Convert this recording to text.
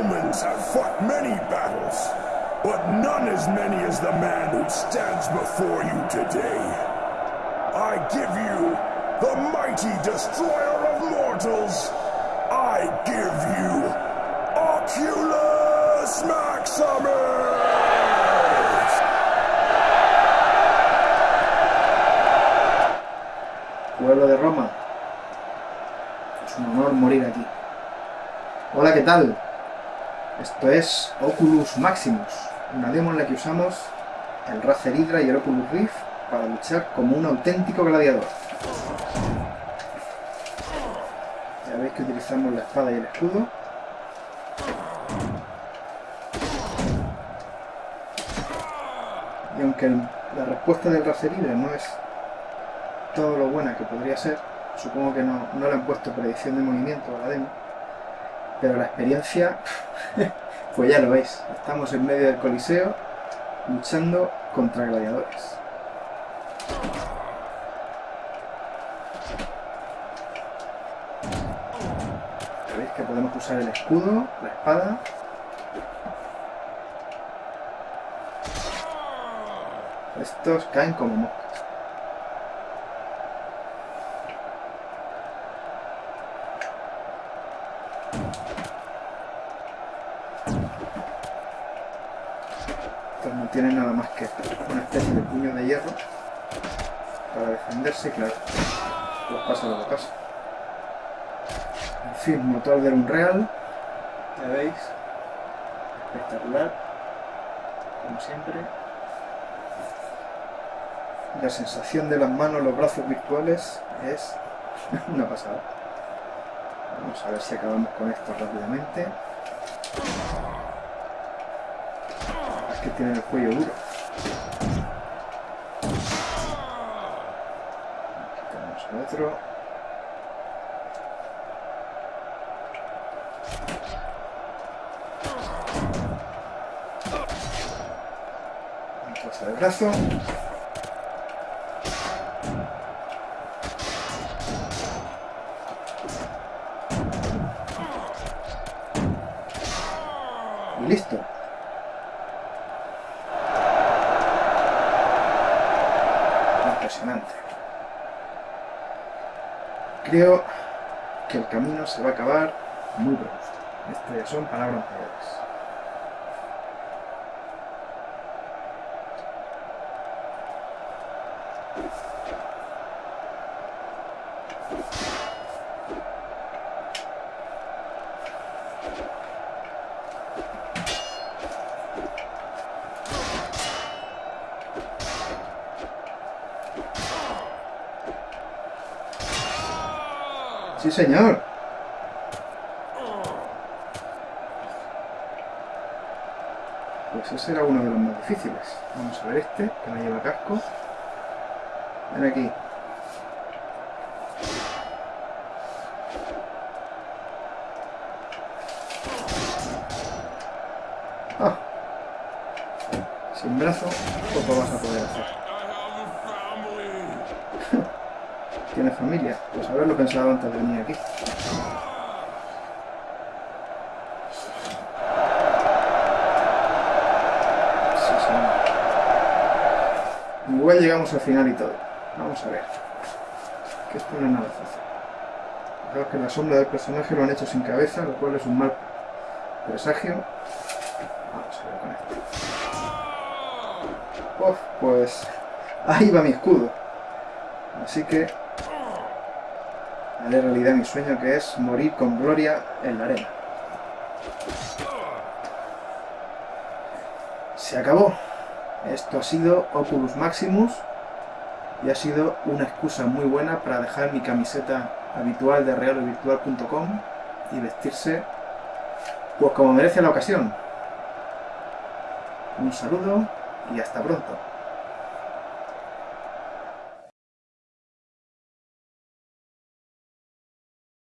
Romans have fought many battles, but none as many as the man who stands before you today. I give you the mighty destroyer of mortals. I give you Oculus Maximus! Pueblo de Roma. Es un honor morir aquí. Hola, ¿qué tal? Esto es Oculus Maximus, una demo en la que usamos el Razer Hydra y el Oculus Rift para luchar como un auténtico gladiador. Ya veis que utilizamos la espada y el escudo. Y aunque la respuesta del Razer Hydra no es todo lo buena que podría ser, supongo que no, no le han puesto predicción de movimiento a la demo, pero la experiencia, pues ya lo veis, estamos en medio del coliseo luchando contra gladiadores. Veis que podemos usar el escudo, la espada. Estos caen como moscas. Estos no tienen nada más que una especie de puño de hierro para defenderse, y claro. Pues pasa lo que pasa. En fin, motor del Unreal. Ya veis. Espectacular. Como siempre. La sensación de las manos, los brazos virtuales es una pasada. Vamos a ver si acabamos con esto rápidamente. Es que tienen el cuello duro. Quitamos el otro. Trozo de brazo. Impresionante. Creo que el camino se va a acabar muy pronto. Esto ya son palabras mayores. Sí, señor. Pues ese era uno de los más difíciles. Vamos a ver este, que no lleva casco. Ven aquí. Ah. Sin brazo, poco vas a poder hacer. ¿Tienes familia? Pues haberlo pensado antes de venir aquí. Sí. Igual llegamos al final y todo. Vamos a ver. Que esto no es nada fácil. Fijaos que la sombra del personaje lo han hecho sin cabeza, lo cual es un mal presagio. Vamos a ver con esto. Uf, pues ahí va mi escudo. Así que haré realidad mi sueño que es morir con gloria en la arena. Se acabó. Esto ha sido Oculus Maximus y ha sido una excusa muy buena para dejar mi camiseta habitual de realovirtual.com y vestirse pues como merece la ocasión. Un saludo y hasta pronto.